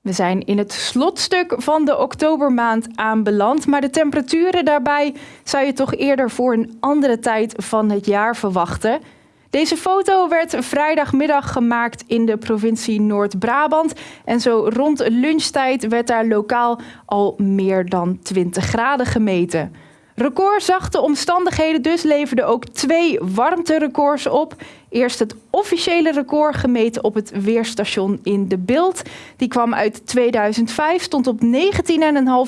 We zijn in het slotstuk van de oktobermaand aanbeland, maar de temperaturen daarbij zou je toch eerder voor een andere tijd van het jaar verwachten. Deze foto werd vrijdagmiddag gemaakt in de provincie Noord-Brabant en zo rond lunchtijd werd daar lokaal al meer dan 20 graden gemeten. Recordzachte omstandigheden dus leverden ook twee warmterecords op. Eerst het officiële record gemeten op het weerstation in de Beeld. Die kwam uit 2005, stond op 19,5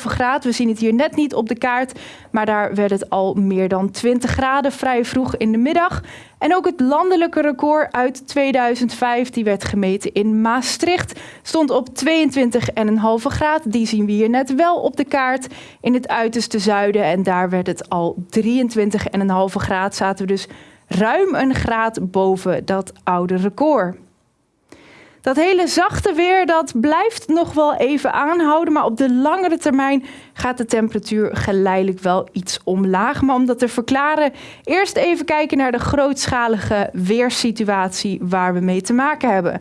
graden. We zien het hier net niet op de kaart, maar daar werd het al meer dan 20 graden vrij vroeg in de middag. En ook het landelijke record uit 2005, die werd gemeten in Maastricht, stond op 22,5 graden. Die zien we hier net wel op de kaart in het uiterste zuiden. En daar werd het al 23,5 graden. Zaten we dus ruim een graad boven dat oude record. Dat hele zachte weer dat blijft nog wel even aanhouden, maar op de langere termijn gaat de temperatuur geleidelijk wel iets omlaag. Maar om dat te verklaren, eerst even kijken naar de grootschalige weersituatie waar we mee te maken hebben.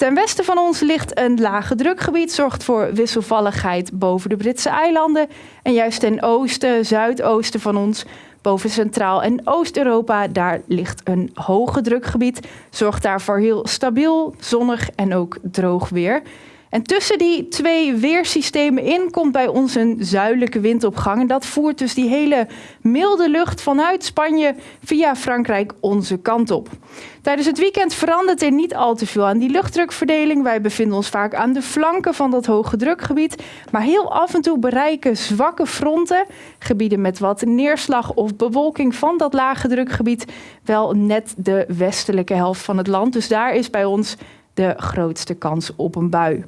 Ten westen van ons ligt een lage drukgebied, zorgt voor wisselvalligheid boven de Britse eilanden. En juist ten oosten, zuidoosten van ons Boven Centraal- en Oost-Europa, daar ligt een hoge drukgebied. Zorgt daarvoor heel stabiel, zonnig en ook droog weer. En tussen die twee weersystemen in komt bij ons een zuidelijke windopgang. En dat voert dus die hele milde lucht vanuit Spanje via Frankrijk onze kant op. Tijdens het weekend verandert er niet al te veel aan die luchtdrukverdeling. Wij bevinden ons vaak aan de flanken van dat hoge drukgebied. Maar heel af en toe bereiken zwakke fronten, gebieden met wat neerslag of bewolking van dat lage drukgebied, wel net de westelijke helft van het land. Dus daar is bij ons de grootste kans op een bui.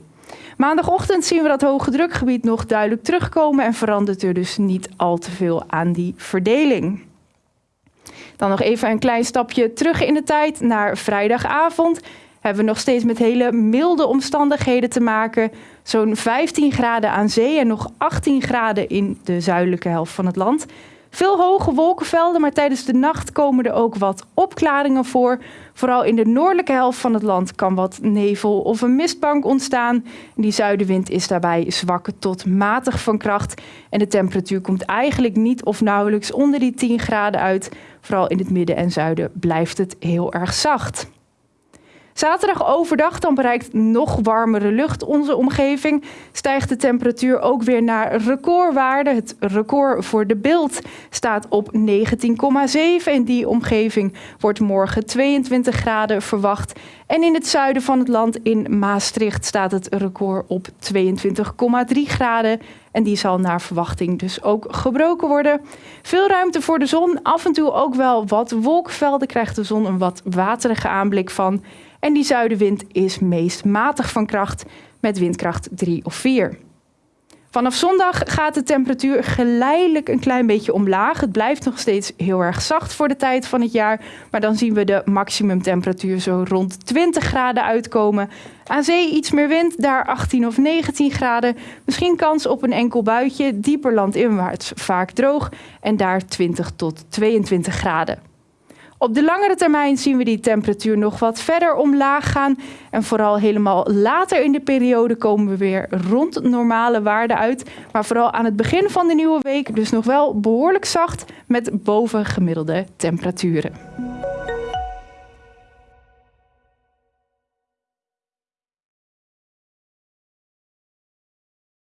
Maandagochtend zien we dat hoge drukgebied nog duidelijk terugkomen en verandert er dus niet al te veel aan die verdeling. Dan nog even een klein stapje terug in de tijd naar vrijdagavond. Hebben we nog steeds met hele milde omstandigheden te maken. Zo'n 15 graden aan zee en nog 18 graden in de zuidelijke helft van het land. Veel hoge wolkenvelden, maar tijdens de nacht komen er ook wat opklaringen voor. Vooral in de noordelijke helft van het land kan wat nevel of een mistbank ontstaan. Die zuidenwind is daarbij zwak tot matig van kracht. En de temperatuur komt eigenlijk niet of nauwelijks onder die 10 graden uit. Vooral in het midden en zuiden blijft het heel erg zacht. Zaterdag overdag dan bereikt nog warmere lucht onze omgeving. Stijgt de temperatuur ook weer naar recordwaarde. Het record voor de beeld staat op 19,7. In die omgeving wordt morgen 22 graden verwacht. En in het zuiden van het land, in Maastricht, staat het record op 22,3 graden. En die zal naar verwachting dus ook gebroken worden. Veel ruimte voor de zon. Af en toe ook wel wat wolkenvelden. Krijgt de zon een wat waterige aanblik van. En die zuidenwind is meest matig van kracht met windkracht 3 of 4. Vanaf zondag gaat de temperatuur geleidelijk een klein beetje omlaag. Het blijft nog steeds heel erg zacht voor de tijd van het jaar. Maar dan zien we de maximumtemperatuur zo rond 20 graden uitkomen. Aan zee iets meer wind, daar 18 of 19 graden. Misschien kans op een enkel buitje, dieper landinwaarts vaak droog. En daar 20 tot 22 graden. Op de langere termijn zien we die temperatuur nog wat verder omlaag gaan. En vooral helemaal later in de periode komen we weer rond normale waarden uit. Maar vooral aan het begin van de nieuwe week dus nog wel behoorlijk zacht met bovengemiddelde temperaturen.